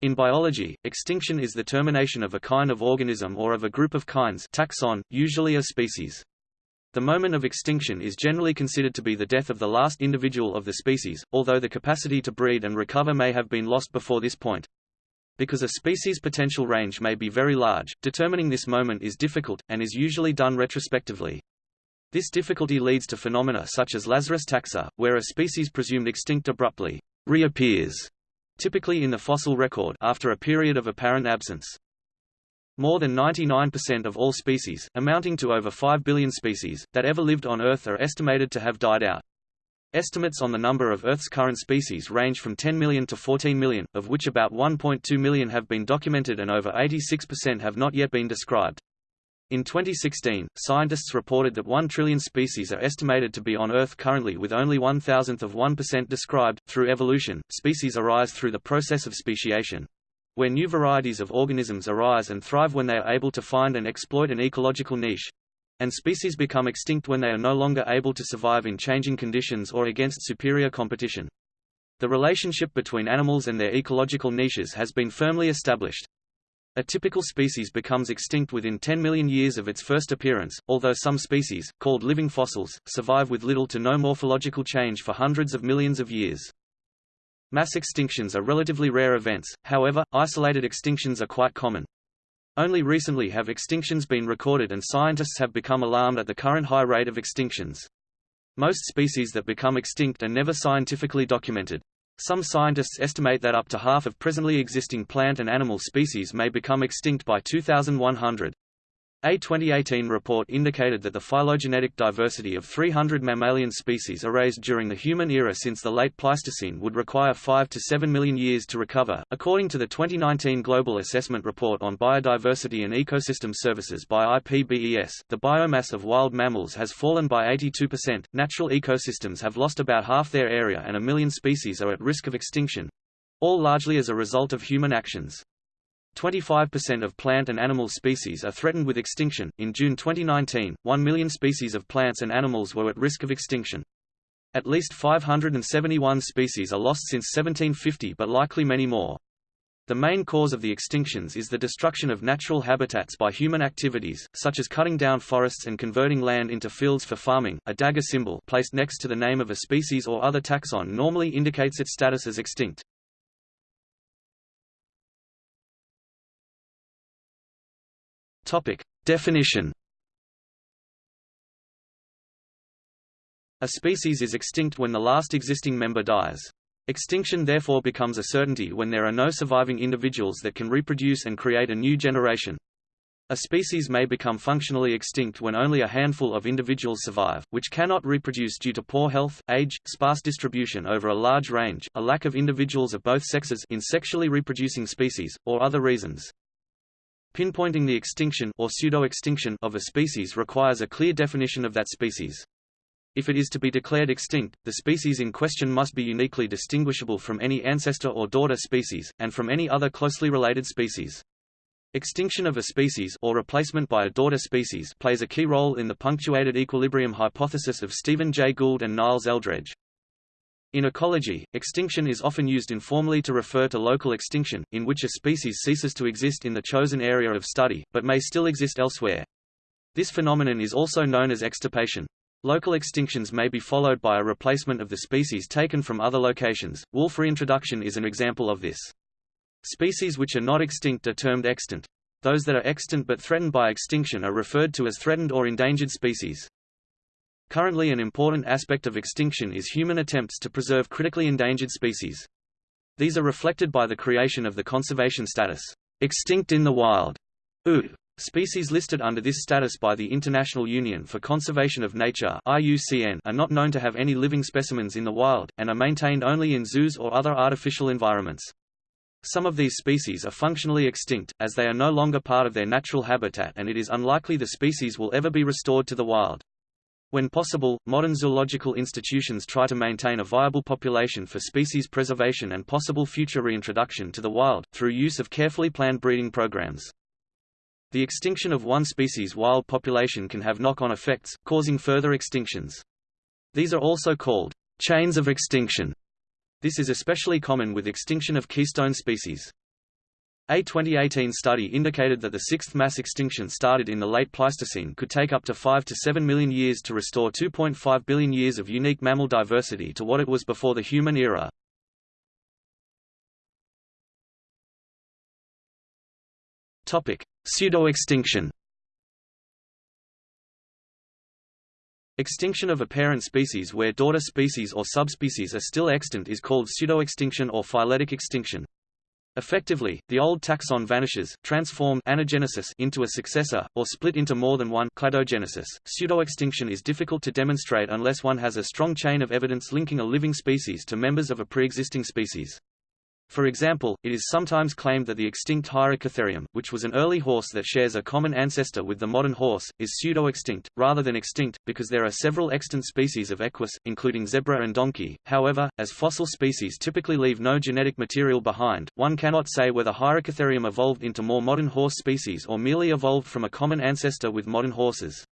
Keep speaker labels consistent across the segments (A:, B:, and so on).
A: In biology, extinction is the termination of a kind of organism or of a group of kinds taxon, usually a species. The moment of extinction is generally considered to be the death of the last individual of the species, although the capacity to breed and recover may have been lost before this point. Because a species' potential range may be very large, determining this moment is difficult, and is usually done retrospectively. This difficulty leads to phenomena such as Lazarus taxa, where a species presumed extinct abruptly reappears, typically in the fossil record after a period of apparent absence. More than 99% of all species, amounting to over 5 billion species, that ever lived on Earth are estimated to have died out. Estimates on the number of Earth's current species range from 10 million to 14 million, of which about 1.2 million have been documented and over 86% have not yet been described. In 2016, scientists reported that 1 trillion species are estimated to be on Earth currently with only one thousandth of 1% described. Through evolution, species arise through the process of speciation, where new varieties of organisms arise and thrive when they are able to find and exploit an ecological niche. And species become extinct when they are no longer able to survive in changing conditions or against superior competition. The relationship between animals and their ecological niches has been firmly established. A typical species becomes extinct within 10 million years of its first appearance, although some species, called living fossils, survive with little to no morphological change for hundreds of millions of years. Mass extinctions are relatively rare events, however, isolated extinctions are quite common. Only recently have extinctions been recorded and scientists have become alarmed at the current high rate of extinctions. Most species that become extinct are never scientifically documented. Some scientists estimate that up to half of presently existing plant and animal species may become extinct by 2100. A 2018 report indicated that the phylogenetic diversity of 300 mammalian species erased during the human era since the late Pleistocene would require 5 to 7 million years to recover. According to the 2019 Global Assessment Report on Biodiversity and Ecosystem Services by IPBES, the biomass of wild mammals has fallen by 82%, natural ecosystems have lost about half their area and a million species are at risk of extinction all largely as a result of human actions. 25% of plant and animal species are threatened with extinction. In June 2019, 1 million species of plants and animals were at risk of extinction. At least 571 species are lost since 1750 but likely many more. The main cause of the extinctions is the destruction of natural habitats by human activities, such as cutting down forests and converting land into fields for farming. A dagger symbol placed next to the name of a species or other taxon normally indicates its status as extinct. Topic. Definition A species is extinct when the last existing member dies. Extinction therefore becomes a certainty when there are no surviving individuals that can reproduce and create a new generation. A species may become functionally extinct when only a handful of individuals survive, which cannot reproduce due to poor health, age, sparse distribution over a large range, a lack of individuals of both sexes in sexually reproducing species, or other reasons. Pinpointing the extinction or pseudo-extinction of a species requires a clear definition of that species. If it is to be declared extinct, the species in question must be uniquely distinguishable from any ancestor or daughter species, and from any other closely related species. Extinction of a species or replacement by a daughter species plays a key role in the punctuated equilibrium hypothesis of Stephen Jay Gould and Niles Eldredge. In ecology, extinction is often used informally to refer to local extinction, in which a species ceases to exist in the chosen area of study, but may still exist elsewhere. This phenomenon is also known as extirpation. Local extinctions may be followed by a replacement of the species taken from other locations. Wolf reintroduction is an example of this. Species which are not extinct are termed extant. Those that are extant but threatened by extinction are referred to as threatened or endangered species. Currently an important aspect of extinction is human attempts to preserve critically endangered species. These are reflected by the creation of the conservation status, extinct in the wild, Species listed under this status by the International Union for Conservation of Nature IUCN are not known to have any living specimens in the wild, and are maintained only in zoos or other artificial environments. Some of these species are functionally extinct, as they are no longer part of their natural habitat and it is unlikely the species will ever be restored to the wild. When possible, modern zoological institutions try to maintain a viable population for species preservation and possible future reintroduction to the wild, through use of carefully planned breeding programs. The extinction of one species' wild population can have knock-on effects, causing further extinctions. These are also called chains of extinction. This is especially common with extinction of keystone species. A 2018 study indicated that the sixth mass extinction started in the late Pleistocene could take up to 5 to 7 million years to restore 2.5 billion years of unique mammal diversity to what it was before the human era. Pseudo-extinction Extinction of a parent species where daughter species or subspecies are still extant is called pseudo-extinction or phyletic extinction. Effectively, the old taxon vanishes, transformed anagenesis into a successor, or split into more than one cladogenesis. Pseudo-extinction is difficult to demonstrate unless one has a strong chain of evidence linking a living species to members of a pre-existing species. For example, it is sometimes claimed that the extinct Hyracotherium, which was an early horse that shares a common ancestor with the modern horse, is pseudo-extinct, rather than extinct, because there are several extant species of equus, including zebra and donkey. However, as fossil species typically leave no genetic material behind, one cannot say whether Hyracotherium evolved into more modern horse species or merely evolved from a common ancestor with modern horses.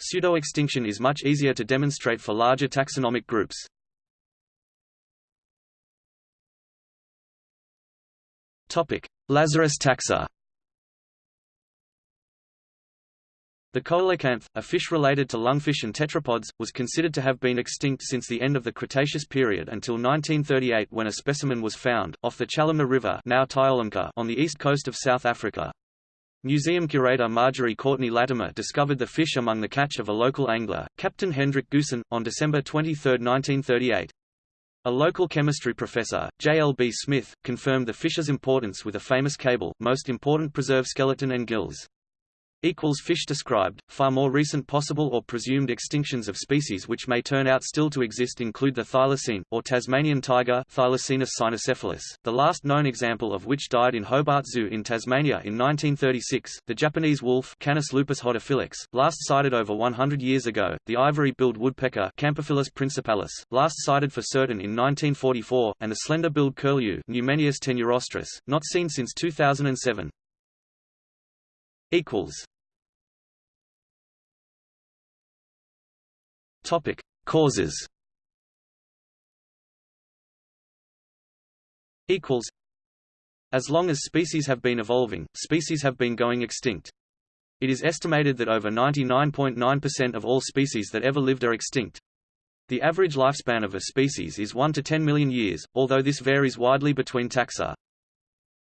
A: Pseudo-extinction is much easier to demonstrate for larger taxonomic groups. Lazarus taxa The coelacanth, a fish related to lungfish and tetrapods, was considered to have been extinct since the end of the Cretaceous period until 1938 when a specimen was found, off the Chalumna River now on the east coast of South Africa. Museum curator Marjorie Courtenay Latimer discovered the fish among the catch of a local angler, Captain Hendrik Goosen, on December 23, 1938. A local chemistry professor, J. L. B. Smith, confirmed the fish's importance with a famous cable, most important preserved skeleton and gills. Equals fish described. Far more recent possible or presumed extinctions of species which may turn out still to exist include the thylacine, or Tasmanian tiger Thylacinus cynocephalus, the last known example of which died in Hobart Zoo in Tasmania in 1936, the Japanese wolf Canis lupus hodophilax, last sighted over 100 years ago, the ivory-billed woodpecker Campephilus principalis, last sighted for certain in 1944, and the slender-billed curlew Numenius tenuirostris, not seen since 2007. Equals Topic: Causes. Equals. As long as species have been evolving, species have been going extinct. It is estimated that over 99.9% .9 of all species that ever lived are extinct. The average lifespan of a species is 1 to 10 million years, although this varies widely between taxa.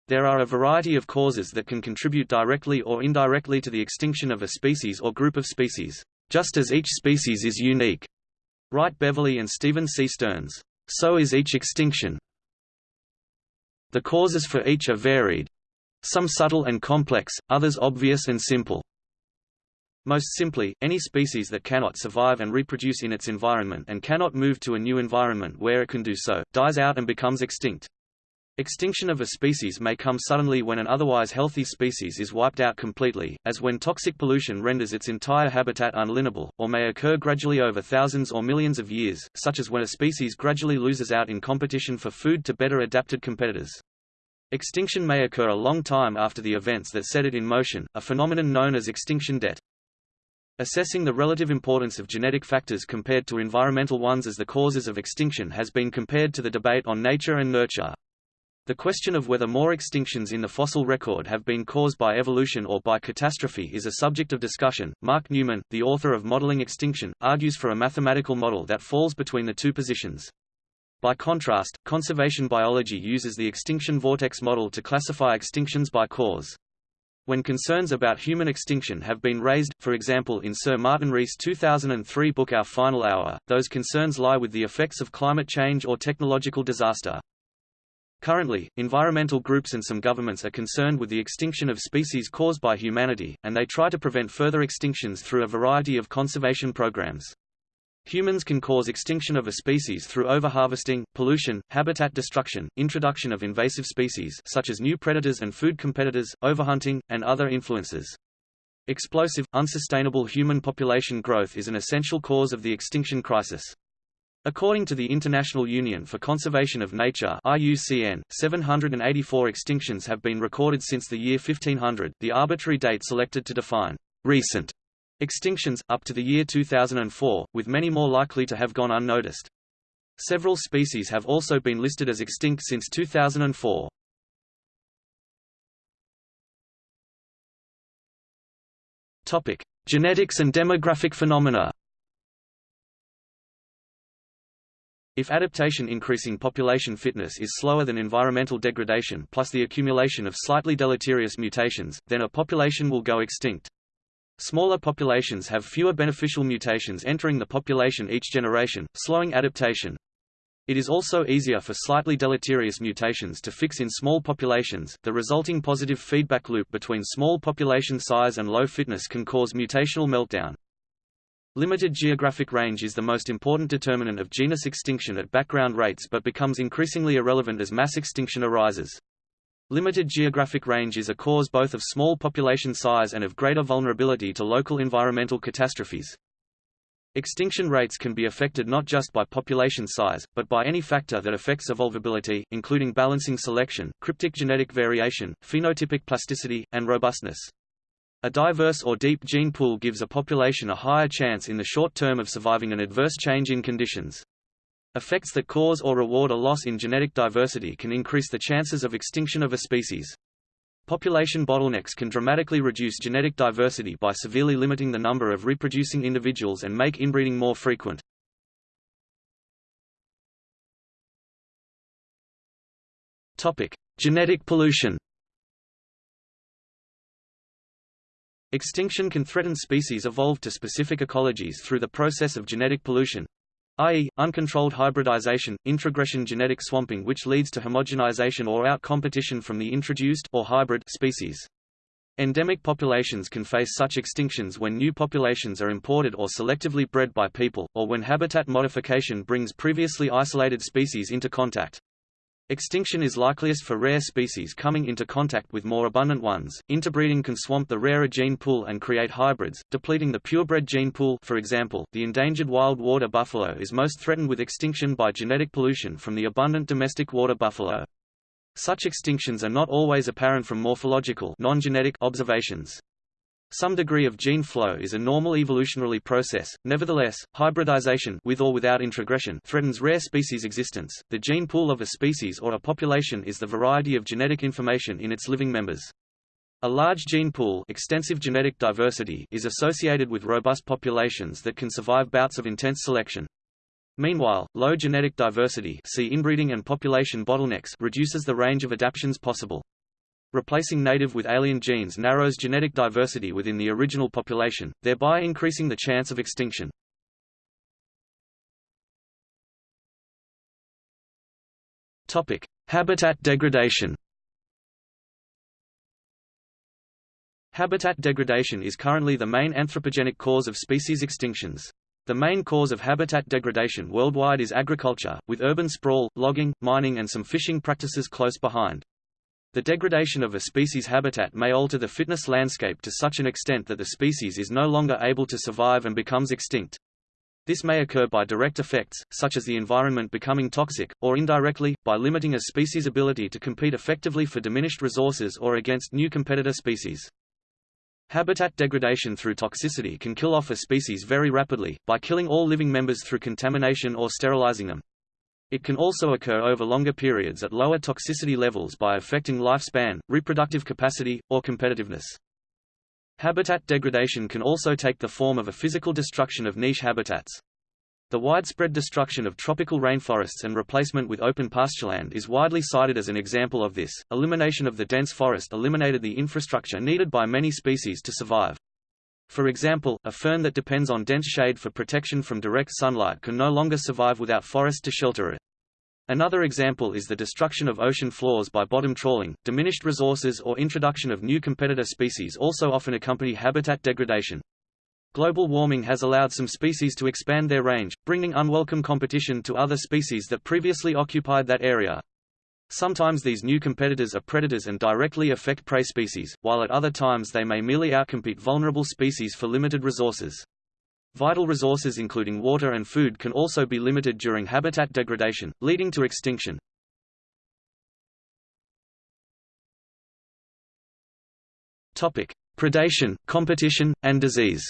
A: There are a variety of causes that can contribute directly or indirectly to the extinction of a species or group of species just as each species is unique. Wright Beverly and Stephen C. Stearns. So is each extinction. The causes for each are varied. Some subtle and complex, others obvious and simple. Most simply, any species that cannot survive and reproduce in its environment and cannot move to a new environment where it can do so, dies out and becomes extinct. Extinction of a species may come suddenly when an otherwise healthy species is wiped out completely, as when toxic pollution renders its entire habitat unlivable, or may occur gradually over thousands or millions of years, such as when a species gradually loses out in competition for food to better adapted competitors. Extinction may occur a long time after the events that set it in motion, a phenomenon known as extinction debt. Assessing the relative importance of genetic factors compared to environmental ones as the causes of extinction has been compared to the debate on nature and nurture. The question of whether more extinctions in the fossil record have been caused by evolution or by catastrophe is a subject of discussion. Mark Newman, the author of Modeling Extinction, argues for a mathematical model that falls between the two positions. By contrast, conservation biology uses the extinction vortex model to classify extinctions by cause. When concerns about human extinction have been raised, for example in Sir Martin Rees' 2003 book Our Final Hour, those concerns lie with the effects of climate change or technological disaster. Currently, environmental groups and some governments are concerned with the extinction of species caused by humanity, and they try to prevent further extinctions through a variety of conservation programs. Humans can cause extinction of a species through overharvesting, pollution, habitat destruction, introduction of invasive species such as new predators and food competitors, overhunting, and other influences. Explosive, unsustainable human population growth is an essential cause of the extinction crisis. According to the International Union for Conservation of Nature IUCN, 784 extinctions have been recorded since the year 1500, the arbitrary date selected to define recent extinctions, up to the year 2004, with many more likely to have gone unnoticed. Several species have also been listed as extinct since 2004. Topic: Genetics and demographic phenomena. If adaptation increasing population fitness is slower than environmental degradation plus the accumulation of slightly deleterious mutations, then a population will go extinct. Smaller populations have fewer beneficial mutations entering the population each generation, slowing adaptation. It is also easier for slightly deleterious mutations to fix in small populations. The resulting positive feedback loop between small population size and low fitness can cause mutational meltdown. Limited geographic range is the most important determinant of genus extinction at background rates but becomes increasingly irrelevant as mass extinction arises. Limited geographic range is a cause both of small population size and of greater vulnerability to local environmental catastrophes. Extinction rates can be affected not just by population size, but by any factor that affects evolvability, including balancing selection, cryptic genetic variation, phenotypic plasticity, and robustness. A diverse or deep gene pool gives a population a higher chance in the short term of surviving an adverse change in conditions. Effects that cause or reward a loss in genetic diversity can increase the chances of extinction of a species. Population bottlenecks can dramatically reduce genetic diversity by severely limiting the number of reproducing individuals and make inbreeding more frequent. Topic: Genetic pollution. Extinction can threaten species evolved to specific ecologies through the process of genetic pollution, i.e., uncontrolled hybridization, introgression genetic swamping which leads to homogenization or out-competition from the introduced or hybrid species. Endemic populations can face such extinctions when new populations are imported or selectively bred by people, or when habitat modification brings previously isolated species into contact. Extinction is likeliest for rare species coming into contact with more abundant ones. Interbreeding can swamp the rarer gene pool and create hybrids, depleting the purebred gene pool. For example, the endangered wild water buffalo is most threatened with extinction by genetic pollution from the abundant domestic water buffalo. Such extinctions are not always apparent from morphological observations. Some degree of gene flow is a normal evolutionary process. Nevertheless, hybridization with or without introgression threatens rare species existence. The gene pool of a species or a population is the variety of genetic information in its living members. A large gene pool extensive genetic diversity is associated with robust populations that can survive bouts of intense selection. Meanwhile, low genetic diversity see inbreeding and population bottlenecks reduces the range of adaptations possible. Replacing native with alien genes narrows genetic diversity within the original population, thereby increasing the chance of extinction. Topic: Habitat degradation. Habitat degradation is currently the main anthropogenic cause of species extinctions. The main cause of habitat degradation worldwide is agriculture, with urban sprawl, logging, mining and some fishing practices close behind. The degradation of a species' habitat may alter the fitness landscape to such an extent that the species is no longer able to survive and becomes extinct. This may occur by direct effects, such as the environment becoming toxic, or indirectly, by limiting a species' ability to compete effectively for diminished resources or against new competitor species. Habitat degradation through toxicity can kill off a species very rapidly, by killing all living members through contamination or sterilizing them. It can also occur over longer periods at lower toxicity levels by affecting lifespan, reproductive capacity, or competitiveness. Habitat degradation can also take the form of a physical destruction of niche habitats. The widespread destruction of tropical rainforests and replacement with open pastureland is widely cited as an example of this. Elimination of the dense forest eliminated the infrastructure needed by many species to survive. For example, a fern that depends on dense shade for protection from direct sunlight can no longer survive without forest to shelter it. Another example is the destruction of ocean floors by bottom trawling. Diminished resources or introduction of new competitor species also often accompany habitat degradation. Global warming has allowed some species to expand their range, bringing unwelcome competition to other species that previously occupied that area. Sometimes these new competitors are predators and directly affect prey species, while at other times they may merely outcompete vulnerable species for limited resources. Vital resources including water and food can also be limited during habitat degradation, leading to extinction. Topic: Predation, competition, and disease.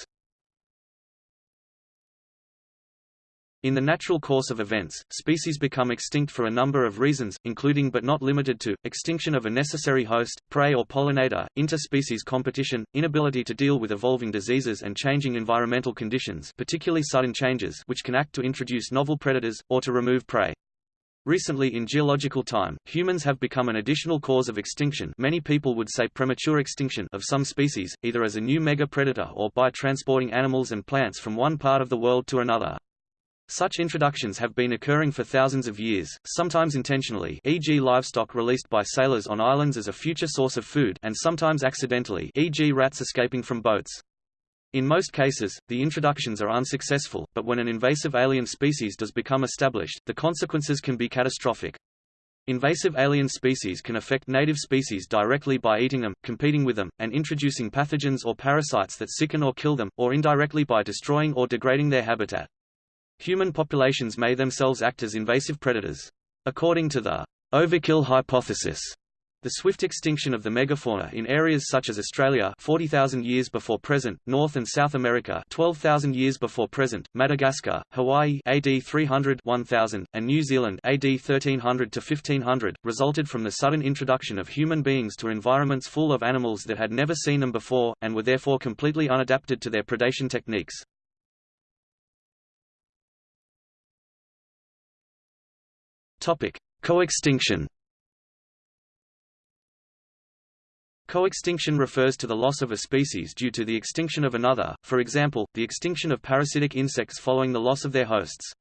A: In the natural course of events, species become extinct for a number of reasons, including but not limited to, extinction of a necessary host, prey or pollinator, interspecies competition, inability to deal with evolving diseases and changing environmental conditions particularly sudden changes which can act to introduce novel predators, or to remove prey. Recently in geological time, humans have become an additional cause of extinction many people would say premature extinction of some species, either as a new mega-predator or by transporting animals and plants from one part of the world to another. Such introductions have been occurring for thousands of years, sometimes intentionally e.g. livestock released by sailors on islands as a future source of food and sometimes accidentally e.g. rats escaping from boats. In most cases, the introductions are unsuccessful, but when an invasive alien species does become established, the consequences can be catastrophic. Invasive alien species can affect native species directly by eating them, competing with them, and introducing pathogens or parasites that sicken or kill them, or indirectly by destroying or degrading their habitat. Human populations may themselves act as invasive predators. According to the overkill hypothesis, the swift extinction of the megafauna in areas such as Australia 40,000 years before present, North and South America 12,000 years before present, Madagascar, Hawaii AD 300 1000, and New Zealand AD 1300 to 1500, resulted from the sudden introduction of human beings to environments full of animals that had never seen them before, and were therefore completely unadapted to their predation techniques. Topic: Coextinction. Coextinction refers to the loss of a species due to the extinction of another, for example, the extinction of parasitic insects following the loss of their hosts.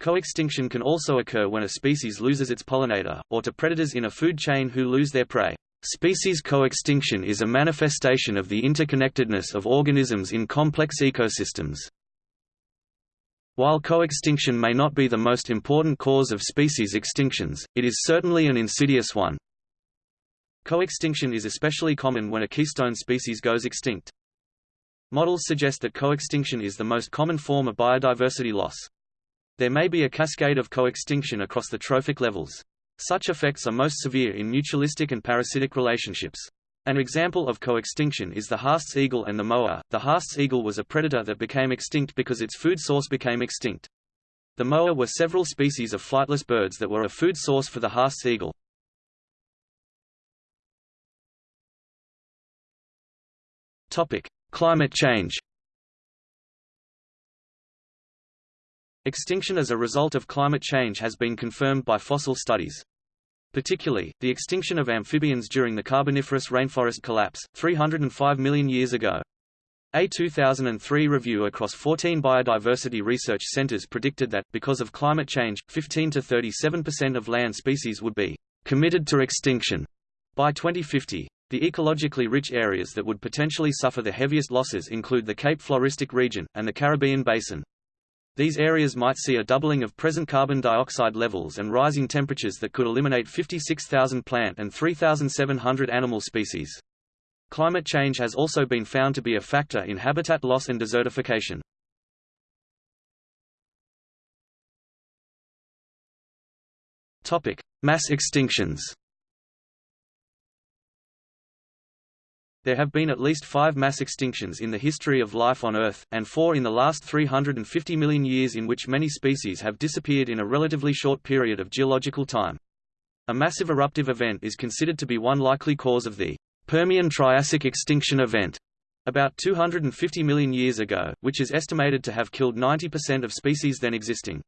A: Coextinction can also occur when a species loses its pollinator, or to predators in a food chain who lose their prey. Species coextinction is a manifestation of the interconnectedness of organisms in complex ecosystems. While coextinction may not be the most important cause of species extinctions, it is certainly an insidious one. Coextinction is especially common when a keystone species goes extinct. Models suggest that coextinction is the most common form of biodiversity loss. There may be a cascade of coextinction across the trophic levels. Such effects are most severe in mutualistic and parasitic relationships. An example of coextinction is the Haast's eagle and the moa. The Haast's eagle was a predator that became extinct because its food source became extinct. The moa were several species of flightless birds that were a food source for the Haast's eagle. Topic: Climate change. Extinction as a result of climate change has been confirmed by fossil studies. Particularly, the extinction of amphibians during the Carboniferous rainforest collapse, 305 million years ago. A 2003 review across 14 biodiversity research centers predicted that, because of climate change, 15 to 37% of land species would be committed to extinction by 2050. The ecologically rich areas that would potentially suffer the heaviest losses include the Cape Floristic region, and the Caribbean Basin. These areas might see a doubling of present carbon dioxide levels and rising temperatures that could eliminate 56,000 plant and 3,700 animal species. Climate change has also been found to be a factor in habitat loss and desertification. Topic: Mass extinctions. There have been at least five mass extinctions in the history of life on Earth, and four in the last 350 million years in which many species have disappeared in a relatively short period of geological time. A massive eruptive event is considered to be one likely cause of the Permian-Triassic extinction event, about 250 million years ago, which is estimated to have killed 90% of species then existing.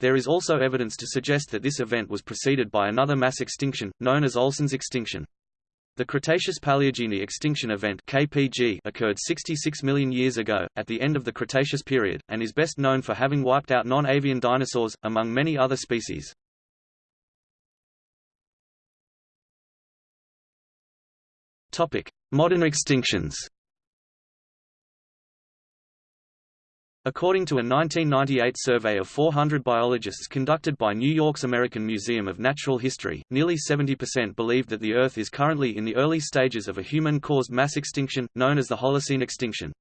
A: There is also evidence to suggest that this event was preceded by another mass extinction, known as Olson's extinction. The Cretaceous-Paleogene extinction event KPG occurred 66 million years ago, at the end of the Cretaceous period, and is best known for having wiped out non-avian dinosaurs, among many other species. Modern extinctions According to a 1998 survey of 400 biologists conducted by New York's American Museum of Natural History, nearly 70% believed that the Earth is currently in the early stages of a human-caused mass extinction, known as the Holocene extinction.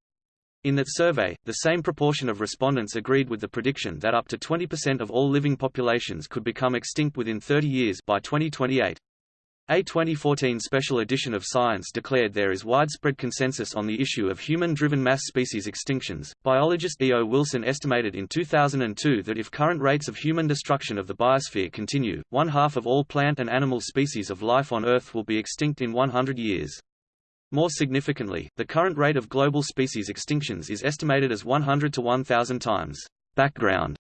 A: In that survey, the same proportion of respondents agreed with the prediction that up to 20% of all living populations could become extinct within 30 years by 2028. A 2014 special edition of Science declared there is widespread consensus on the issue of human-driven mass species extinctions. Biologist E. O. Wilson estimated in 2002 that if current rates of human destruction of the biosphere continue, one half of all plant and animal species of life on Earth will be extinct in 100 years. More significantly, the current rate of global species extinctions is estimated as 100 to 1000 times background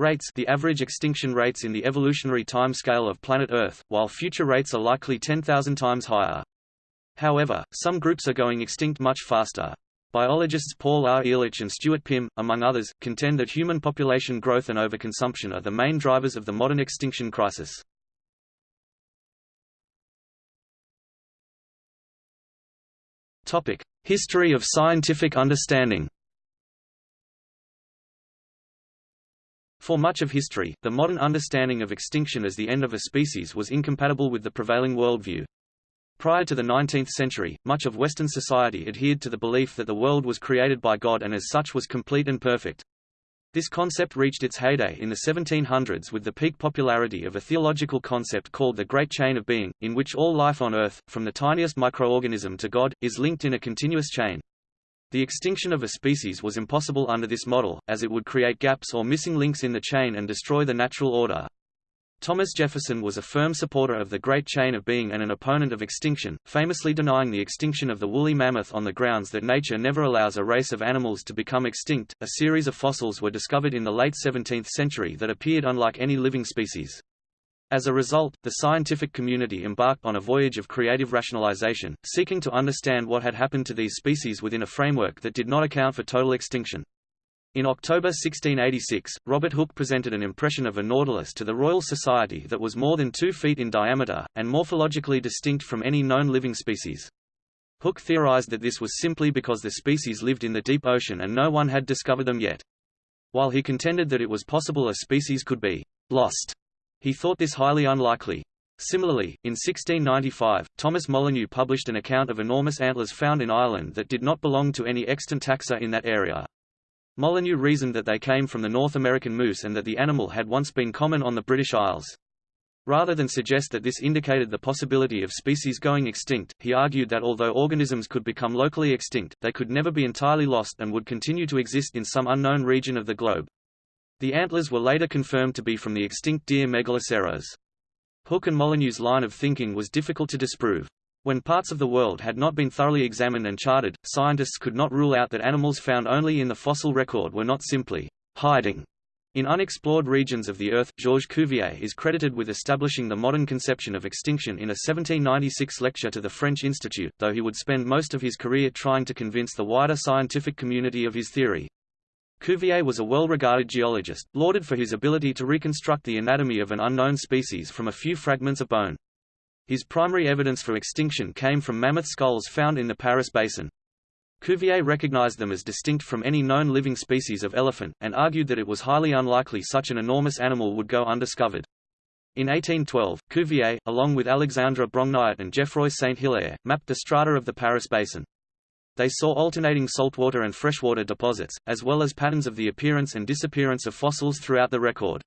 A: rates the average extinction rates in the evolutionary time scale of planet Earth, while future rates are likely 10,000 times higher. However, some groups are going extinct much faster. Biologists Paul R. Ehrlich and Stuart Pimm, among others, contend that human population growth and overconsumption are the main drivers of the modern extinction crisis. History of scientific understanding For much of history, the modern understanding of extinction as the end of a species was incompatible with the prevailing worldview. Prior to the 19th century, much of Western society adhered to the belief that the world was created by God and as such was complete and perfect. This concept reached its heyday in the 1700s with the peak popularity of a theological concept called the Great Chain of Being, in which all life on Earth, from the tiniest microorganism to God, is linked in a continuous chain. The extinction of a species was impossible under this model, as it would create gaps or missing links in the chain and destroy the natural order. Thomas Jefferson was a firm supporter of the Great Chain of Being and an opponent of extinction, famously denying the extinction of the woolly mammoth on the grounds that nature never allows a race of animals to become extinct. A series of fossils were discovered in the late 17th century that appeared unlike any living species. As a result, the scientific community embarked on a voyage of creative rationalization, seeking to understand what had happened to these species within a framework that did not account for total extinction. In October 1686, Robert Hooke presented an impression of a nautilus to the Royal Society that was more than two feet in diameter, and morphologically distinct from any known living species. Hooke theorized that this was simply because the species lived in the deep ocean and no one had discovered them yet. While he contended that it was possible a species could be lost he thought this highly unlikely. Similarly, in 1695, Thomas Molyneux published an account of enormous antlers found in Ireland that did not belong to any extant taxa in that area. Molyneux reasoned that they came from the North American moose and that the animal had once been common on the British Isles. Rather than suggest that this indicated the possibility of species going extinct, he argued that although organisms could become locally extinct, they could never be entirely lost and would continue to exist in some unknown region of the globe. The antlers were later confirmed to be from the extinct deer Megaloceros. Hooke and Molyneux's line of thinking was difficult to disprove. When parts of the world had not been thoroughly examined and charted, scientists could not rule out that animals found only in the fossil record were not simply hiding in unexplored regions of the Earth. Georges Cuvier is credited with establishing the modern conception of extinction in a 1796 lecture to the French Institute, though he would spend most of his career trying to convince the wider scientific community of his theory. Cuvier was a well-regarded geologist, lauded for his ability to reconstruct the anatomy of an unknown species from a few fragments of bone. His primary evidence for extinction came from mammoth skulls found in the Paris Basin. Cuvier recognized them as distinct from any known living species of elephant, and argued that it was highly unlikely such an enormous animal would go undiscovered. In 1812, Cuvier, along with Alexandre Brongniart and Geoffroy Saint-Hilaire, mapped the strata of the Paris Basin. They saw alternating saltwater and freshwater deposits, as well as patterns of the appearance and disappearance of fossils throughout the record.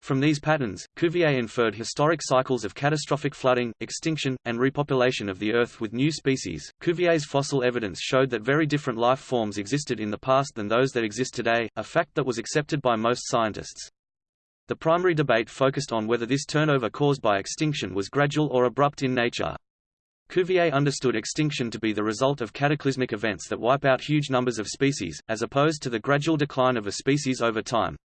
A: From these patterns, Cuvier inferred historic cycles of catastrophic flooding, extinction, and repopulation of the Earth with new species. Cuvier's fossil evidence showed that very different life forms existed in the past than those that exist today, a fact that was accepted by most scientists. The primary debate focused on whether this turnover caused by extinction was gradual or abrupt in nature. Cuvier understood extinction to be the result of cataclysmic events that wipe out huge numbers of species, as opposed to the gradual decline of a species over time.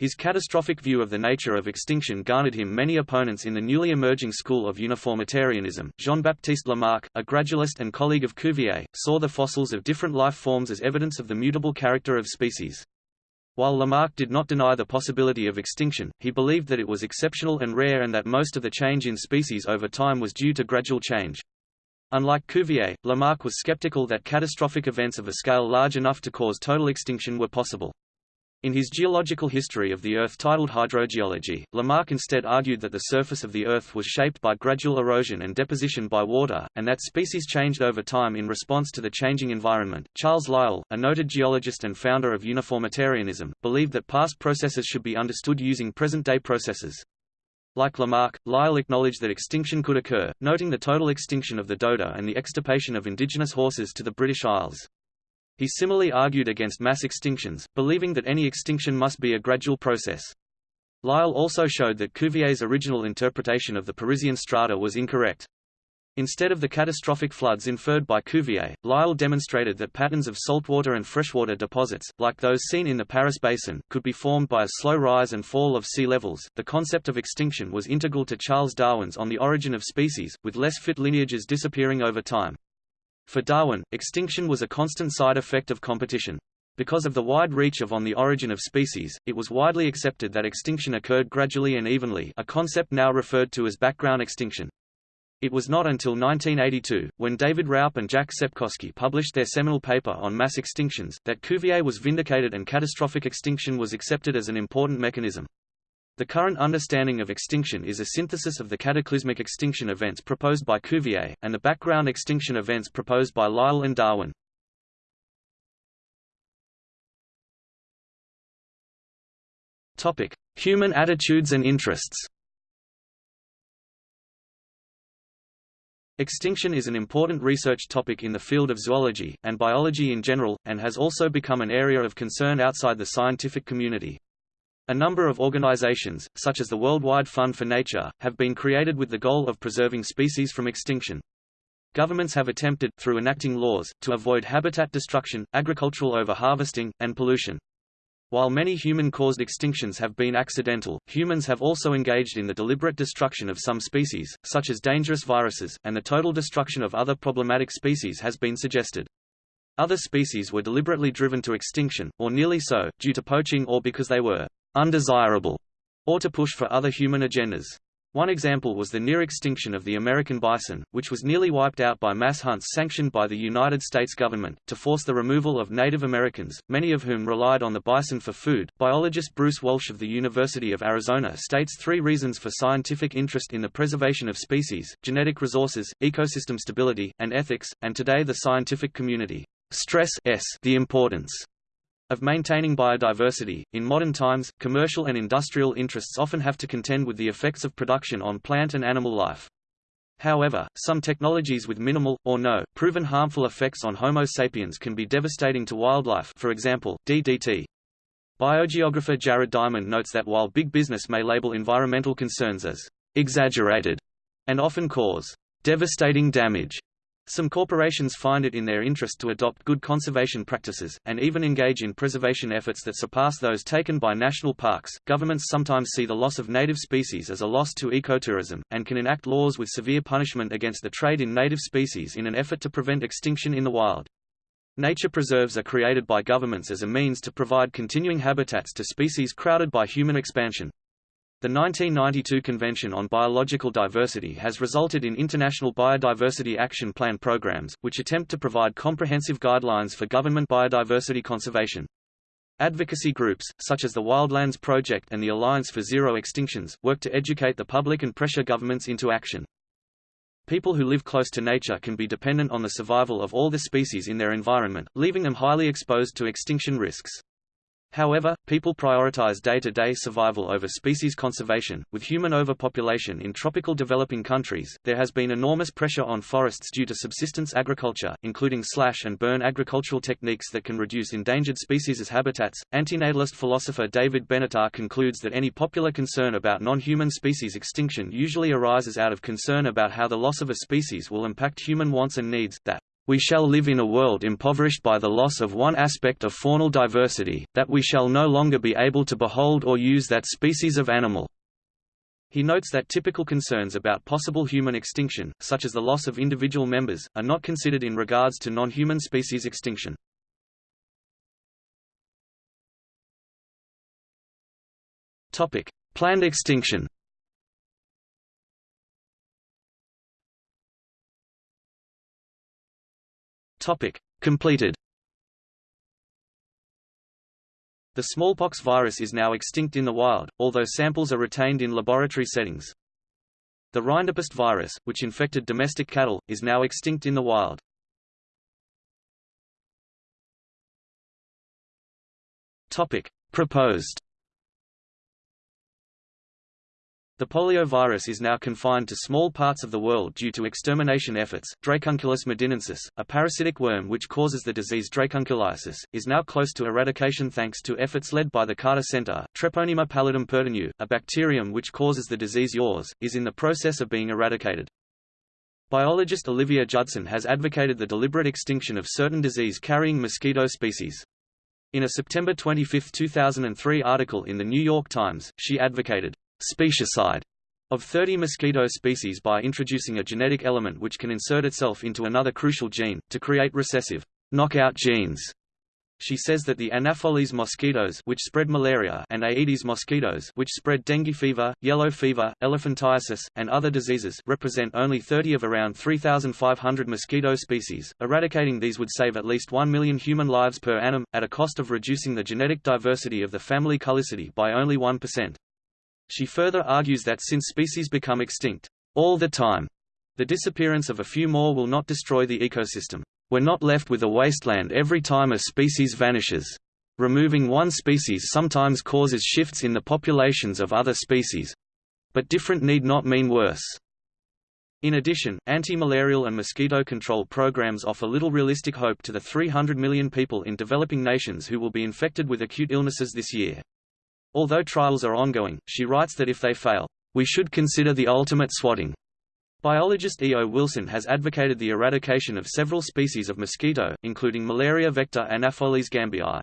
A: His catastrophic view of the nature of extinction garnered him many opponents in the newly emerging school of uniformitarianism. Jean-Baptiste Lamarck, a gradualist and colleague of Cuvier, saw the fossils of different life forms as evidence of the mutable character of species. While Lamarck did not deny the possibility of extinction, he believed that it was exceptional and rare and that most of the change in species over time was due to gradual change. Unlike Cuvier, Lamarck was skeptical that catastrophic events of a scale large enough to cause total extinction were possible. In his geological history of the Earth titled Hydrogeology, Lamarck instead argued that the surface of the Earth was shaped by gradual erosion and deposition by water, and that species changed over time in response to the changing environment. Charles Lyell, a noted geologist and founder of uniformitarianism, believed that past processes should be understood using present-day processes. Like Lamarck, Lyell acknowledged that extinction could occur, noting the total extinction of the dodo and the extirpation of indigenous horses to the British Isles. He similarly argued against mass extinctions, believing that any extinction must be a gradual process. Lyell also showed that Cuvier's original interpretation of the Parisian strata was incorrect. Instead of the catastrophic floods inferred by Cuvier, Lyell demonstrated that patterns of saltwater and freshwater deposits, like those seen in the Paris Basin, could be formed by a slow rise and fall of sea levels. The concept of extinction was integral to Charles Darwin's On the Origin of Species, with less fit lineages disappearing over time. For Darwin, extinction was a constant side effect of competition. Because of the wide reach of On the Origin of Species, it was widely accepted that extinction occurred gradually and evenly a concept now referred to as background extinction. It was not until 1982, when David Raup and Jack Sepkoski published their seminal paper on mass extinctions, that Cuvier was vindicated and catastrophic extinction was accepted as an important mechanism. The current understanding of extinction is a synthesis of the cataclysmic extinction events proposed by Cuvier, and the background extinction events proposed by Lyell and Darwin. Human attitudes and interests Extinction is an important research topic in the field of zoology, and biology in general, and has also become an area of concern outside the scientific community. A number of organizations, such as the Worldwide Fund for Nature, have been created with the goal of preserving species from extinction. Governments have attempted, through enacting laws, to avoid habitat destruction, agricultural overharvesting, and pollution. While many human-caused extinctions have been accidental, humans have also engaged in the deliberate destruction of some species, such as dangerous viruses, and the total destruction of other problematic species has been suggested. Other species were deliberately driven to extinction, or nearly so, due to poaching or because they were undesirable, or to push for other human agendas. One example was the near extinction of the American bison, which was nearly wiped out by mass hunts sanctioned by the United States government, to force the removal of Native Americans, many of whom relied on the bison for food. Biologist Bruce Walsh of the University of Arizona states three reasons for scientific interest in the preservation of species, genetic resources, ecosystem stability, and ethics, and today the scientific community stress the importance of maintaining biodiversity. In modern times, commercial and industrial interests often have to contend with the effects of production on plant and animal life. However, some technologies with minimal, or no, proven harmful effects on Homo sapiens can be devastating to wildlife for example, DDT. Biogeographer Jared Diamond notes that while big business may label environmental concerns as exaggerated and often cause devastating damage, some corporations find it in their interest to adopt good conservation practices, and even engage in preservation efforts that surpass those taken by national parks. Governments sometimes see the loss of native species as a loss to ecotourism, and can enact laws with severe punishment against the trade in native species in an effort to prevent extinction in the wild. Nature preserves are created by governments as a means to provide continuing habitats to species crowded by human expansion. The 1992 Convention on Biological Diversity has resulted in international biodiversity action plan programs, which attempt to provide comprehensive guidelines for government biodiversity conservation. Advocacy groups, such as the Wildlands Project and the Alliance for Zero Extinctions, work to educate the public and pressure governments into action. People who live close to nature can be dependent on the survival of all the species in their environment, leaving them highly exposed to extinction risks. However, people prioritize day-to-day -day survival over species conservation. With human overpopulation in tropical developing countries, there has been enormous pressure on forests due to subsistence agriculture, including slash and burn agricultural techniques that can reduce endangered species habitats. Antinatalist philosopher David Benatar concludes that any popular concern about non-human species extinction usually arises out of concern about how the loss of a species will impact human wants and needs, that we shall live in a world impoverished by the loss of one aspect of faunal diversity, that we shall no longer be able to behold or use that species of animal. He notes that typical concerns about possible human extinction, such as the loss of individual members, are not considered in regards to non-human species extinction. Planned extinction Topic. Completed The smallpox virus is now extinct in the wild, although samples are retained in laboratory settings. The rinderpest virus, which infected domestic cattle, is now extinct in the wild. Topic. Proposed The poliovirus is now confined to small parts of the world due to extermination efforts. Dracunculus medinensis, a parasitic worm which causes the disease dracunculiasis, is now close to eradication thanks to efforts led by the Carter Center. Treponema pallidum pertenue, a bacterium which causes the disease yaws, is in the process of being eradicated. Biologist Olivia Judson has advocated the deliberate extinction of certain disease-carrying mosquito species. In a September 25, 2003 article in The New York Times, she advocated speciescide of 30 mosquito species by introducing a genetic element which can insert itself into another crucial gene, to create recessive knockout genes. She says that the Anopheles mosquitoes which spread malaria and Aedes mosquitoes which spread dengue fever, yellow fever, elephantiasis, and other diseases represent only 30 of around 3,500 mosquito species. Eradicating these would save at least 1 million human lives per annum, at a cost of reducing the genetic diversity of the family Culicidae by only 1%. She further argues that since species become extinct all the time, the disappearance of a few more will not destroy the ecosystem. We're not left with a wasteland every time a species vanishes. Removing one species sometimes causes shifts in the populations of other species. But different need not mean worse. In addition, anti-malarial and mosquito control programs offer little realistic hope to the 300 million people in developing nations who will be infected with acute illnesses this year. Although trials are ongoing, she writes that if they fail, we should consider the ultimate swatting. Biologist E. O. Wilson has advocated the eradication of several species of mosquito, including malaria vector Anopheles gambiae.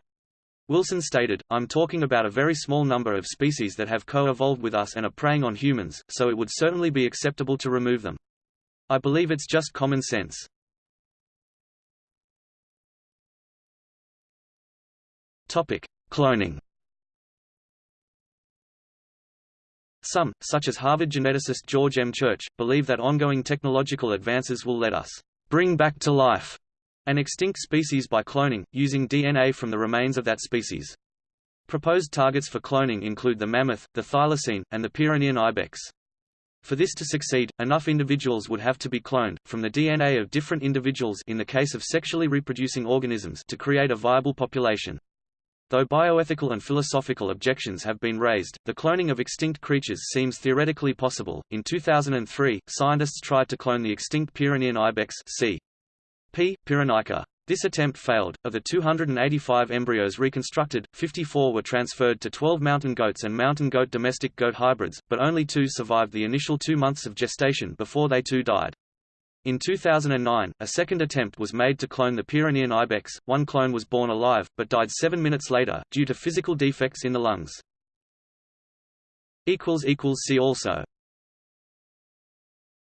A: Wilson stated, I'm talking about a very small number of species that have co-evolved with us and are preying on humans, so it would certainly be acceptable to remove them. I believe it's just common sense. Topic: Cloning. Some, such as Harvard geneticist George M. Church, believe that ongoing technological advances will let us bring back to life an extinct species by cloning, using DNA from the remains of that species. Proposed targets for cloning include the mammoth, the thylacine, and the Pyrenean ibex. For this to succeed, enough individuals would have to be cloned, from the DNA of different individuals in the case of sexually reproducing organisms to create a viable population. Though bioethical and philosophical objections have been raised, the cloning of extinct creatures seems theoretically possible. In 2003, scientists tried to clone the extinct Pyrenean ibex C. P. pyrenaica. This attempt failed. Of the 285 embryos reconstructed, 54 were transferred to 12 mountain goats and mountain goat domestic goat hybrids, but only two survived the initial two months of gestation before they too died. In 2009, a second attempt was made to clone the Pyrenean ibex. One clone was born alive, but died seven minutes later, due to physical defects in the lungs. See also